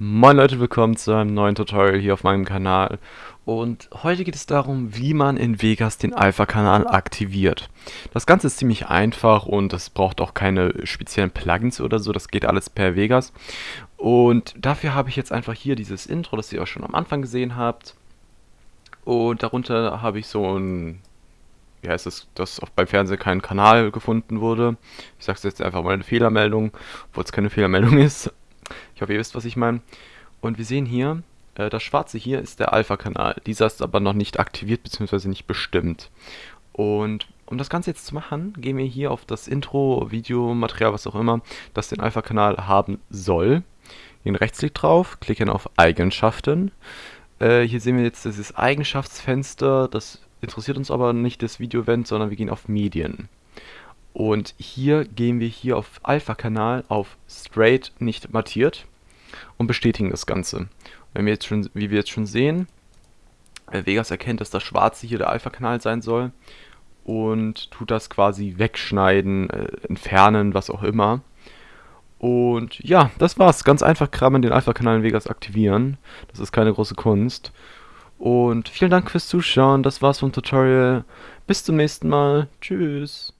Moin Leute, willkommen zu einem neuen Tutorial hier auf meinem Kanal. Und heute geht es darum, wie man in Vegas den Alpha-Kanal aktiviert. Das Ganze ist ziemlich einfach und es braucht auch keine speziellen Plugins oder so, das geht alles per Vegas. Und dafür habe ich jetzt einfach hier dieses Intro, das ihr auch schon am Anfang gesehen habt. Und darunter habe ich so ein, wie heißt es, dass beim Fernsehen kein Kanal gefunden wurde. Ich sage es jetzt einfach mal eine Fehlermeldung, obwohl es keine Fehlermeldung ist. Ich hoffe, ihr wisst, was ich meine. Und wir sehen hier, äh, das schwarze hier ist der Alpha-Kanal. Dieser ist aber noch nicht aktiviert bzw. nicht bestimmt. Und um das Ganze jetzt zu machen, gehen wir hier auf das Intro, Video, Material, was auch immer, das den Alpha-Kanal haben soll. Gehen Rechtsklick drauf, klicken auf Eigenschaften. Äh, hier sehen wir jetzt dieses Eigenschaftsfenster, das interessiert uns aber nicht das Video-Event, sondern wir gehen auf Medien. Und hier gehen wir hier auf Alpha-Kanal auf Straight nicht mattiert und bestätigen das Ganze. Wenn wir jetzt schon, wie wir jetzt schon sehen, äh, Vegas erkennt, dass das schwarze hier der Alpha-Kanal sein soll und tut das quasi wegschneiden, äh, entfernen, was auch immer. Und ja, das war's. Ganz einfach man den Alpha-Kanal in Vegas aktivieren. Das ist keine große Kunst. Und vielen Dank fürs Zuschauen. Das war's vom Tutorial. Bis zum nächsten Mal. Tschüss.